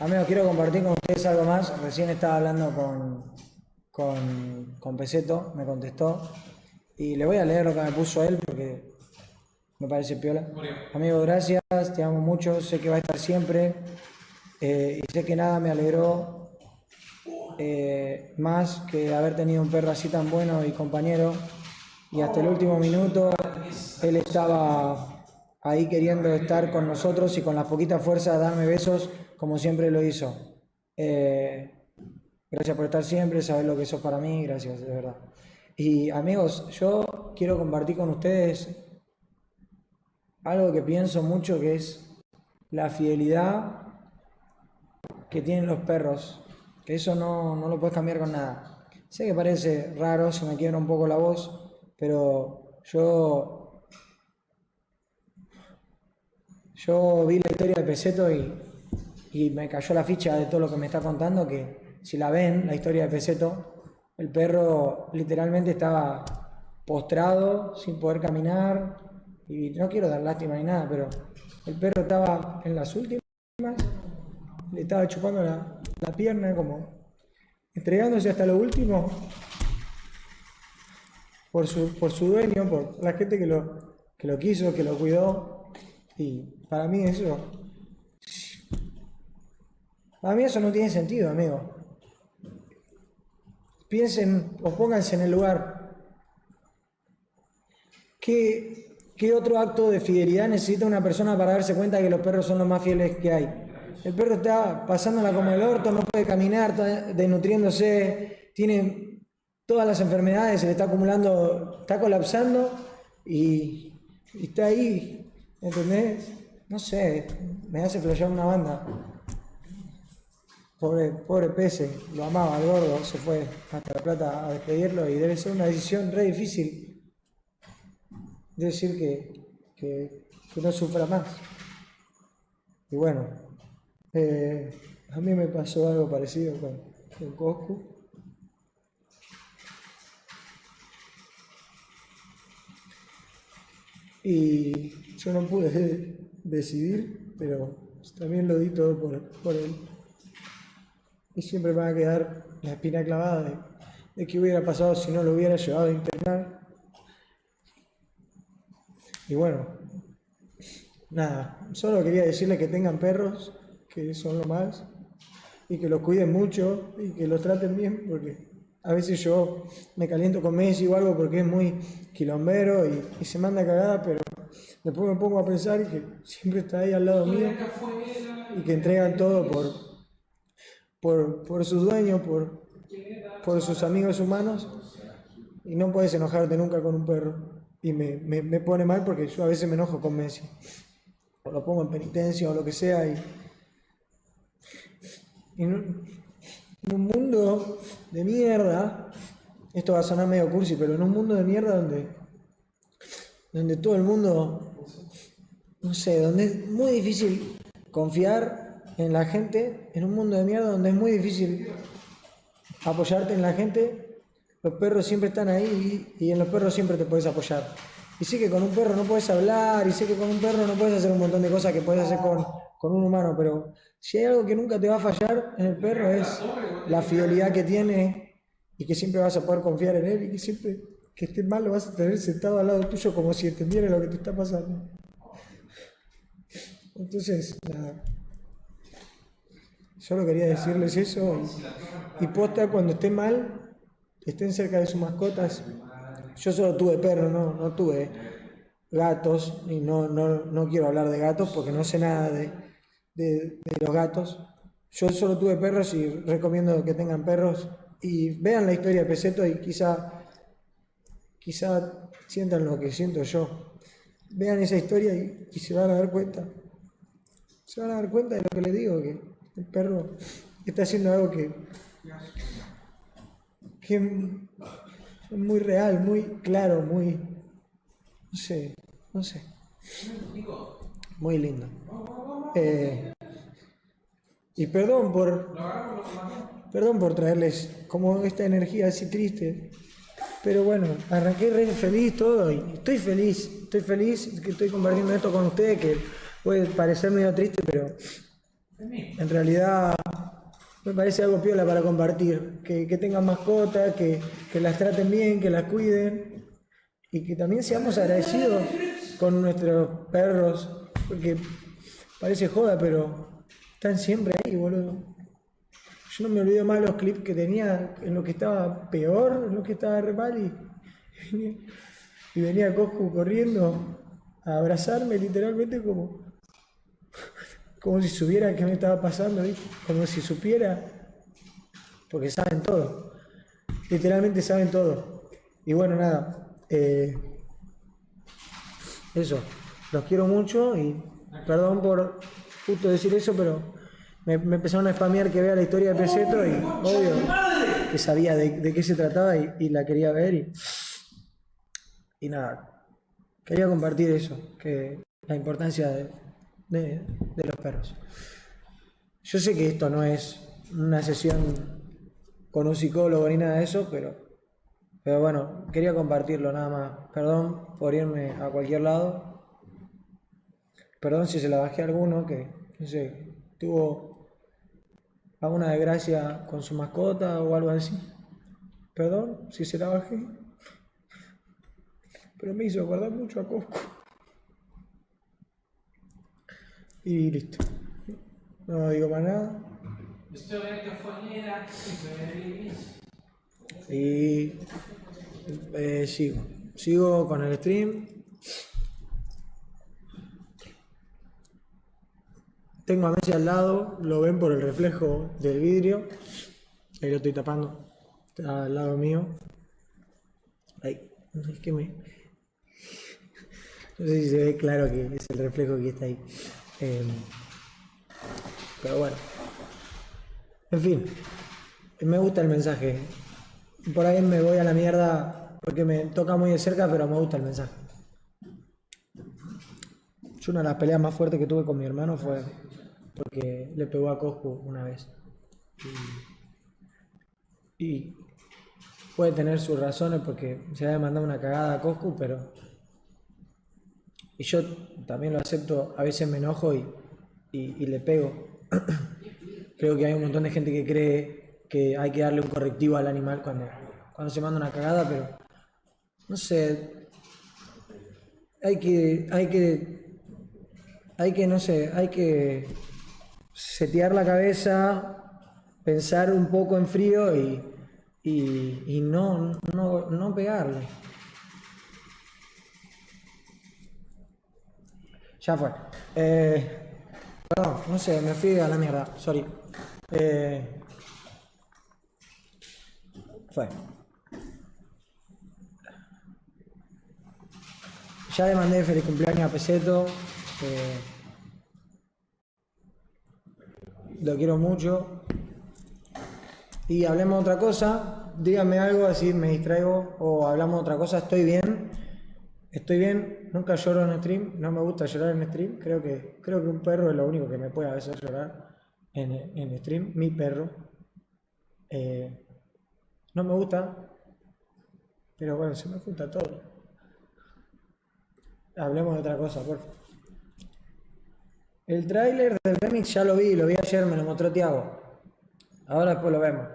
Amigos, quiero compartir con ustedes algo más. Recién estaba hablando con, con, con Peseto, me contestó. Y le voy a leer lo que me puso él porque me parece piola. Amigo, gracias, te amo mucho, sé que va a estar siempre. eh, y sé que nada me alegró eh, más que haber tenido un perro así tan bueno y compañero. Y hasta el último minuto él estaba ahí queriendo estar con nosotros y con las poquitas fuerzas darme besos como siempre lo hizo. Eh, gracias por estar siempre, saber lo que sos para mí, gracias, de verdad. Y amigos, yo quiero compartir con ustedes algo que pienso mucho que es la fidelidad que tienen los perros, que eso no, no lo puedes cambiar con nada. Sé que parece raro, se me quiebra un poco la voz, pero yo, yo vi la historia de Peseto y, y me cayó la ficha de todo lo que me está contando, que si la ven, la historia de Peseto, el perro literalmente estaba postrado, sin poder caminar, y no quiero dar lástima ni nada, pero el perro estaba en las últimas, le estaba chupando la, la pierna como entregándose hasta lo último por su, por su dueño, por la gente que lo, que lo quiso, que lo cuidó. Y para mí eso, para mí eso no tiene sentido, amigo. Piensen o pónganse en el lugar. ¿Qué, ¿Qué otro acto de fidelidad necesita una persona para darse cuenta que los perros son los más fieles que hay? El perro está pasándola como el orto, no puede caminar, está desnutriéndose, tiene todas las enfermedades, se le está acumulando, está colapsando y, y está ahí, ¿entendés? No sé, me hace flashear una banda. Pobre, pobre Pese, lo amaba al gordo, se fue hasta La Plata a despedirlo y debe ser una decisión re difícil decir que, que, que no sufra más. Y bueno, eh, a mí me pasó algo parecido con, con Coscu. Y yo no pude decidir, pero también lo di todo por, por él. Y siempre me va a quedar la espina clavada de, de qué hubiera pasado si no lo hubiera llevado a internar. Y bueno, nada, solo quería decirle que tengan perros, que son lo más, y que los cuiden mucho y que los traten bien, porque a veces yo me caliento con Messi o algo porque es muy quilombero y, y se manda cagada, pero después me pongo a pensar y que siempre está ahí al lado mío y que entregan todo por, por, por sus dueños, por, por sus amigos humanos, y no puedes enojarte nunca con un perro. Y me, me, me pone mal porque yo a veces me enojo con Messi. O lo pongo en penitencia o lo que sea. Y, en un mundo de mierda, esto va a sonar medio cursi, pero en un mundo de mierda donde, donde todo el mundo, no sé, donde es muy difícil confiar en la gente, en un mundo de mierda donde es muy difícil apoyarte en la gente, los perros siempre están ahí y, en los perros siempre te puedes apoyar. Y sé que con un perro no puedes hablar, y sé que con un perro no puedes hacer un montón de cosas que puedes hacer con, con un humano, pero si hay algo que nunca te va a fallar en el perro es la fidelidad que tiene y que siempre vas a poder confiar en él y que siempre que estés mal lo vas a tener sentado al lado tuyo como si entendiera lo que te está pasando. Entonces, nada. Solo quería decirles eso y, posta cuando esté mal, estén cerca de sus mascotas. Yo solo tuve perros, no, no tuve gatos y no, no, no quiero hablar de gatos porque no sé nada de, de- de los gatos. Yo solo tuve perros y recomiendo que tengan perros y vean la historia de Peseto y quizá, quizá sientan lo que siento yo. Vean esa historia y, y se van a dar cuenta. Se van a dar cuenta de lo que les digo, que el perro está haciendo algo que, que es muy real, muy claro, muy, no sé, no sé. Muy lindo. Eh, y perdón por, perdón por traerles como esta energía así triste. Pero bueno, arranqué re feliz todo y estoy feliz, estoy feliz que estoy compartiendo esto con ustedes, que puede parecer medio triste, pero En realidad me parece algo piola para compartir. Que, tengan mascotas, que, que las traten bien, que las cuiden. Y que también seamos agradecidos con nuestros perros. Porque parece joda, pero están siempre ahí, boludo. Yo no me olvido más los clips que tenía en lo que estaba peor, en lo que estaba re mal y, y venía Coscu corriendo a abrazarme literalmente como, como si supiera qué me estaba pasando, ¿viste? como si supiera, porque saben todo, literalmente saben todo. Y bueno, nada, eh, eso, los quiero mucho y perdón por justo decir eso, pero me, empezaron a spamear que vea la historia de Peseto y obvio que sabía de, qué se trataba y, la quería ver y, y, nada, quería compartir eso, que la importancia de, de, los perros. Yo sé que esto no es una sesión con un psicólogo ni nada de eso, pero, pero bueno, quería compartirlo nada más. Perdón por irme a cualquier lado. Perdón si se la bajé a alguno que, no sé, tuvo alguna desgracia con su mascota o algo así. Perdón si se la bajé. Pero me hizo acordar mucho a Cosco. Y listo. No digo más nada. Y eh, sigo. Sigo con el stream. Tengo a Messi al lado, lo ven por el reflejo del vidrio. Ahí lo estoy tapando. Está al lado mío. Ahí. No sé, qué me... no sé si se ve claro que es el reflejo que está ahí. Em, pero bueno. En fin. Me gusta el mensaje. Por ahí me voy a la mierda porque me toca muy de cerca, pero me gusta el mensaje. Yo una de las peleas más fuertes que tuve con mi hermano fue porque le pegó a Coscu una vez. Y, puede tener sus razones porque se había mandado una cagada a Coscu, pero... Y yo también lo acepto, a veces me enojo y, y, le pego. Creo que hay un montón de gente que cree que hay que darle un correctivo al animal cuando, cuando se manda una cagada, pero no sé, hay que, hay que, hay que, no sé, hay que setear la cabeza, pensar un poco en frío y, y, no, no, no pegarle. Ya fue. Eh, perdón, no sé, me fui a la mierda, sorry. Eh, fue. Ya le mandé feliz cumpleaños a Peseto. Eh, lo quiero mucho. Y hablemos otra cosa, díganme algo, así me distraigo, o hablamos otra cosa, estoy bien, estoy bien, nunca lloro en stream, no me gusta llorar en stream, creo que, creo que un perro es lo único que me puede a veces llorar en, en stream, mi perro. Eh, no me gusta, pero bueno, se me junta todo. Hablemos de otra cosa, por favor. El tráiler del remix ya lo vi, lo vi ayer, me lo mostró Tiago. Ahora después lo vemos.